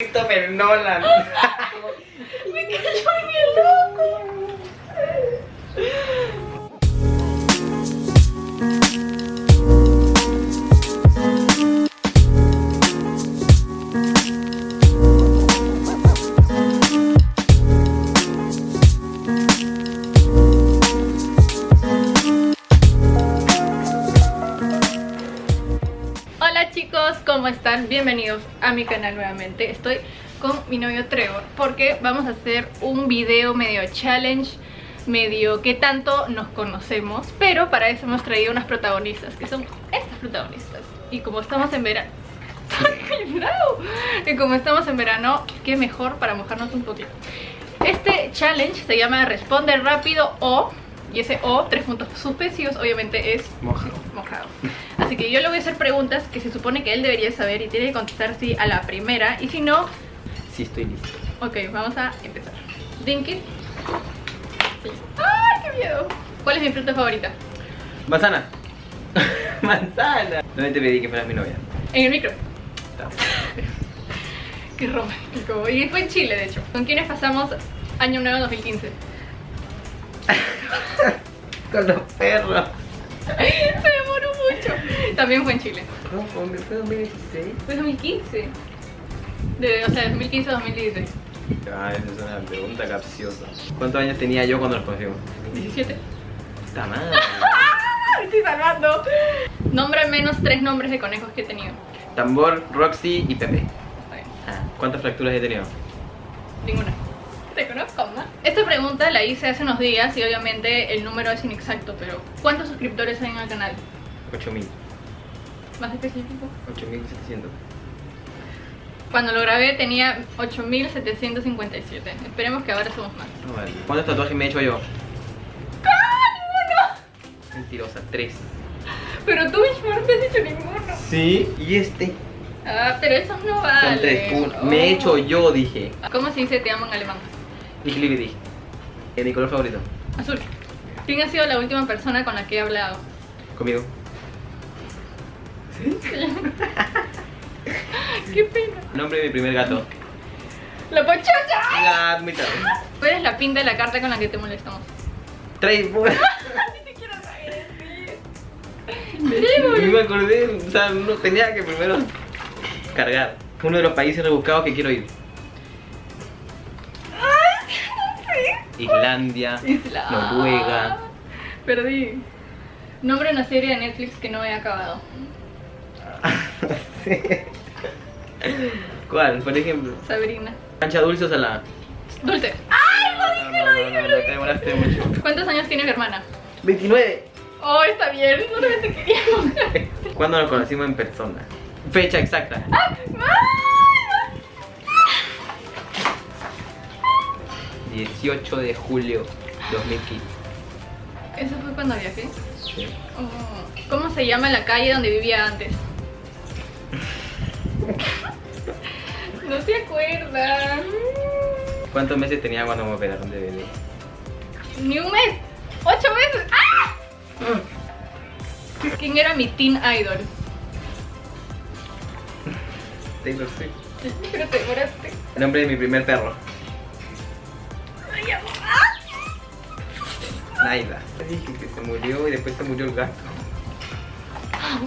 Christopher Nolan. Me cayó en el loco. ¿Cómo están? Bienvenidos a mi canal nuevamente. Estoy con mi novio Trevor porque vamos a hacer un video medio challenge, medio que tanto nos conocemos, pero para eso hemos traído unas protagonistas, que son estas protagonistas. Y como estamos en verano... Y como estamos en verano, qué mejor para mojarnos un poquito. Este challenge se llama Responde rápido o... Y ese O, tres puntos suspensivos, obviamente es Mojado. mojado. Así que yo le voy a hacer preguntas que se supone que él debería saber y tiene que contestar sí a la primera. Y si no, Sí, estoy listo. ok, vamos a empezar. Dinky. Sí. ¡Ay, qué miedo! ¿Cuál es mi fruta favorita? Manzana. Manzana. ¿Dónde te pedí que fueras mi novia? En el micro. Qué romántico. Y fue en Chile, de hecho. ¿Con quiénes pasamos Año Nuevo 2015? Con los perros. También fue en Chile. ¿Cómo fue? ¿Fue 2016? Fue 2015. De, o sea, 2015 a 2016. Ah, esa es una pregunta capciosa. ¿Cuántos años tenía yo cuando nos conocimos? 17. Está mal. Me estoy salvando. Nombra al menos tres nombres de conejos que he tenido. Tambor, Roxy y Pepe. Está bien. Ah, ¿Cuántas fracturas he tenido? Ninguna. Te conozco, ¿no? Esta pregunta la hice hace unos días y obviamente el número es inexacto, pero ¿cuántos suscriptores hay en el canal? 8000. Más específico. 8700. Cuando lo grabé tenía 8757. Esperemos que ahora somos más. ¿Cuántos tatuajes me he hecho yo? ¡Ah, Mentirosa, 3. ninguno! Pero tú, Ishmael, no te has hecho ninguno. Sí, y este. Ah, pero esos no valen. Son 3 puntos. Me he hecho yo, dije. ¿Cómo se dice te amo en alemán? Dije libre, dije. ¿Es mi color favorito? Azul. ¿Quién ha sido la última persona con la que he hablado? Conmigo. ¡Qué pena! Nombre de mi primer gato. ¡La tarde. ¿Cuál es la pinta de la carta con la que te molestamos? Trae. Ni siquiera sabes Ni me acordé, o sea, no tenía que primero cargar. Uno de los países rebuscados que quiero ir. Islandia, Isla. Noruega. Perdí. Nombre de una serie de Netflix que no he acabado. ¿Cuál? Por ejemplo. Sabrina. ¿Cancha dulce o salada? Dulce. ¡Ay, lo No, dije, no, lo no, dije, no, lo no, te dije! demoraste mucho. ¿Cuántos años tiene mi hermana? 29. Oh, está bien. Solamente queríamos. ¿Cuándo nos conocimos en persona? Fecha exacta. ¡Ah! ¡Ay! 18 de julio 2015. Eso fue cuando viajé. Sí. Oh, ¿Cómo se llama la calle donde vivía antes? No se acuerdan. ¿Cuántos meses tenía cuando me operaron de bebé? Ni un mes. ¡Ocho meses! ¡Ah! ¿Quién era mi teen idol? Taylor Swift. Pero te demoraste. El nombre de mi primer perro. Amor. Naida. Dije que se murió y después se murió el gato.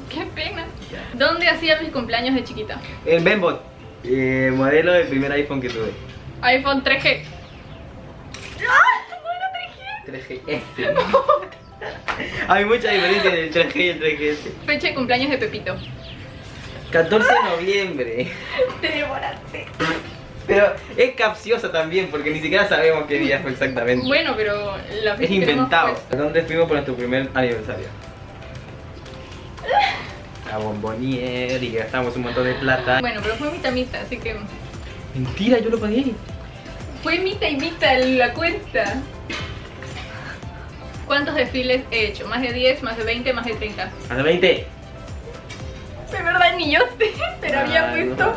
¡Qué pena! ¿Dónde hacía mis cumpleaños de chiquita? El Bembot. Eh, modelo del primer iPhone que tuve. iPhone 3G. ¡Ah! ¿No era 3G? 3GS. Hay mucha diferencia entre el 3G y el 3GS. Fecha de cumpleaños de Pepito. 14 de noviembre. Te demoraste. Pero es capciosa también porque ni siquiera sabemos qué día fue exactamente. Bueno, pero la es fecha hemos inventado. ¿Dónde fuimos por nuestro primer aniversario? A Bombonier y gastamos un montón de plata. Bueno, pero fue mitad mitad, así que Mentira, yo lo pagué. fue mitad y mitad la cuenta. ¿Cuántos desfiles he hecho? ¿Más de 10, más de 20, más de 30? Hasta 20. De verdad ni yo sé, pero había Ay, puesto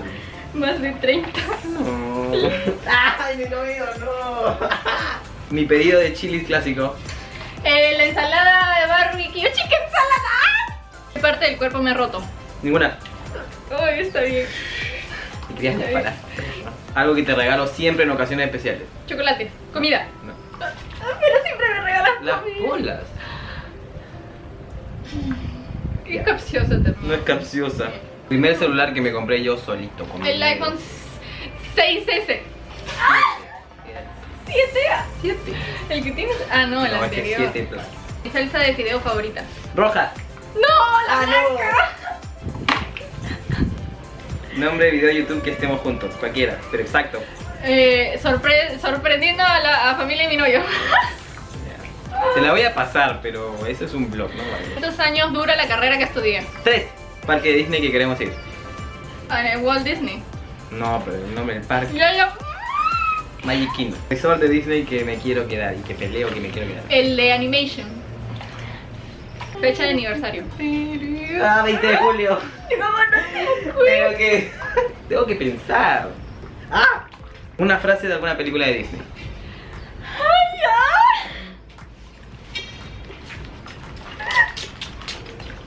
más de 30. No. Ay, mi novio, no. Mi pedido de chilis clásico. Eh, la ensalada de barbecue. ¡Chica ensalada! ¿Qué parte del cuerpo me ha roto? Ninguna. Uy, está bien. Querías disparar. Algo que te regalo siempre en ocasiones especiales. Chocolate, comida. No. Ah, Pero siempre me regalas Las comida. bolas. Qué capcioso también. No es capciosa. Primer celular que me compré yo solito. Con El iPhone 6S. ¿7? 7. El que tienes. Ah, no, el No, es anterior. 7 Plus. Mi salsa de fideo favorita. Roja. ¡No! ¡La Ah, no. blanca! Nombre de video de YouTube que estemos juntos. Cualquiera, pero exacto. Eh, sorpre- sorprendiendo a la a familia de mi novio. Te la voy a pasar, pero eso es un blog, ¿no? Vale. ¿Cuántos años dura la carrera que estudié? 3. Parque de Disney que queremos ir. Ah, en Walt Disney. No, pero el nombre del parque. Ya, ya. Magic Kingdom. Resort de Disney que me quiero quedar y que peleo que me quiero quedar. El de Animation. Fecha de aniversario. Ah, 20 de julio. Pero que. Tengo que pensar. Ah. Una frase de alguna película de Disney.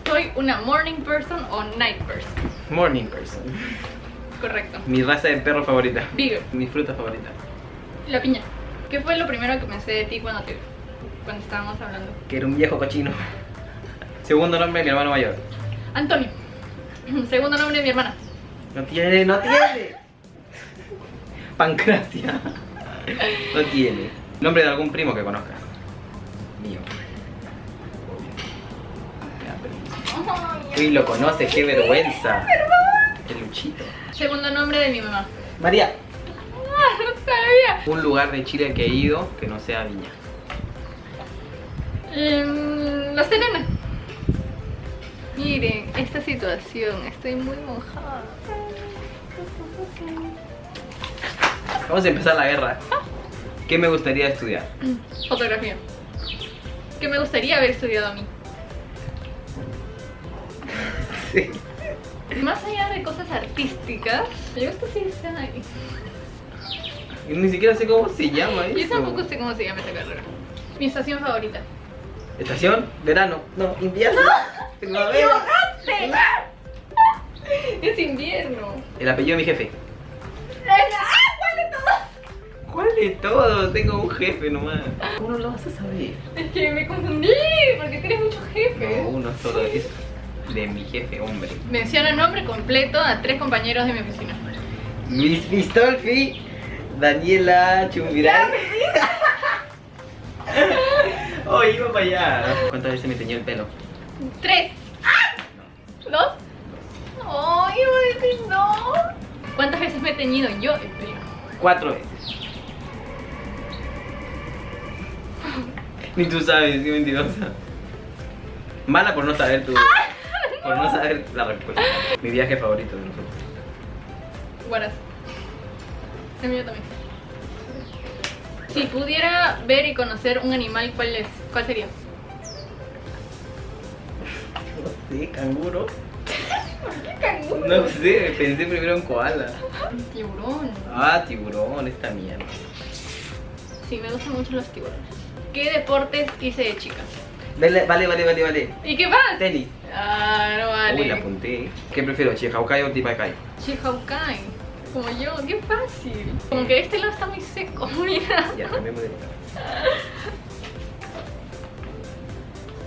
¿Soy una morning person o night person? Morning person. Correcto. Mi raza de perro favorita. Beagle. Mi fruta favorita. La piña. ¿Qué fue lo primero que pensé de ti cuando te cuando estábamos hablando? Que era un viejo cochino. Segundo nombre de mi hermano mayor. Antonio. Segundo nombre de mi hermana. No tiene, no tiene. Pancracia. No tiene. Nombre de algún primo que conozcas. Mío. Uy, lo conoce, qué vergüenza. El Luchito. Segundo nombre de mi mamá. María. Ah, no sabía. Un lugar de Chile que he ido que no sea Viña. Em, la Serena. Miren, esta situación, estoy muy mojada. Vamos a empezar la guerra. ¿Qué me gustaría estudiar? Fotografía. ¿Qué me gustaría haber estudiado a mí? Sí. Más allá de cosas artísticas, yo esto sí está ahí. Ni siquiera sé cómo se llama eso. Yo tampoco sé cómo se llama esta carrera. Mi estación favorita. Estación, verano. No, invierno. Primavera. Es invierno. El apellido de mi jefe. ¡Ah! ¿Cuál de todos? ¿Cuál de todos? Tengo un jefe nomás. ¿Cómo lo vas a saber? Es que me confundí, porque tienes muchos jefes. No, uno solo es de mi jefe, hombre. Menciona nombre completo a tres compañeros de mi oficina. Miss Pistolfi, Daniela Chumbiray. oh, iba para allá. ¿Cuántas veces me teñió el pelo? ¡Tres! ¿Dos? ¡Oh, iba a decir no! ¿Cuántas veces me he teñido yo el pelo? Cuatro veces. Ni tú sabes, qué mentirosa. Mala por no saber tu. Por no saber la respuesta. Mi viaje favorito de nosotros. Guaras. El mío también. Si pudiera ver y conocer un animal, ¿cuál es? ¿Cuál sería? Sé, canguro. ¿Qué canguro? No sé, pensé primero en koala. Tiburón. Ah, tiburón, esta mierda. Sí, me gustan mucho los tiburones. ¿Qué deportes hice de chica? Vale, vale, vale, vale, vale. ¿Y qué más? Tenis. Ah, no vale. Uy, la apunté. ¿Qué prefiero, Chihaukai o Tipaikai? Chihaukai. Como yo, qué fácil. Como que este lado está muy seco, mira. Ya, cambiemos de lugar.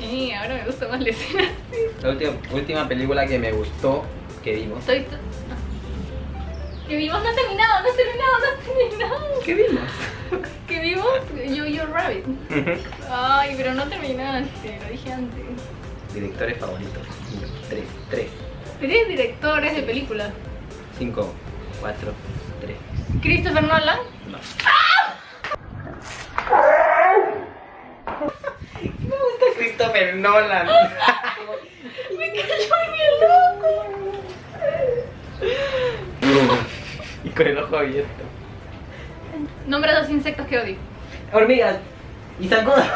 Ahora me gusta más la escena. La última, última película que me gustó que vimos. Estoy. Que vimos no ha terminado, no ha terminado, no ha terminado. ¿Qué vimos? Que vimos Yo Yo Rabbit. Ay, pero no terminaste, lo dije antes. Directores favoritos. Tres, tres, Tres directores de películas. cinco, cuatro, tres. Christopher Nolan. No. Me Christopher Nolan. Me cayó en el loco. y con el ojo abierto. Nombra dos insectos que odio. Hormigas. Y zancudas.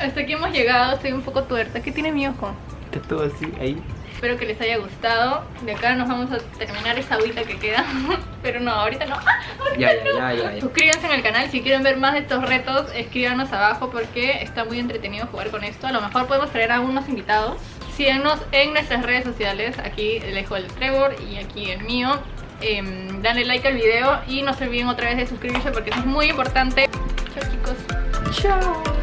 Hasta aquí hemos llegado, estoy un poco tuerta. ¿Qué tiene mi ojo? Está todo así, ahí. Espero que les haya gustado. De acá nos vamos a terminar esa agüita que queda. Pero no, ahorita no. ¡Ah! ahorita Ya, no. ya, ya, ya. Suscríbanse en el canal. Si quieren ver más de estos retos, escríbanos abajo porque está muy entretenido jugar con esto. A lo mejor podemos traer a algunos invitados. síganos en nuestras redes sociales. Aquí les dejo el Trevor y aquí el mío. Em, dale like al video y no se olviden otra vez de suscribirse porque eso es muy importante. Chao chicos. Chao.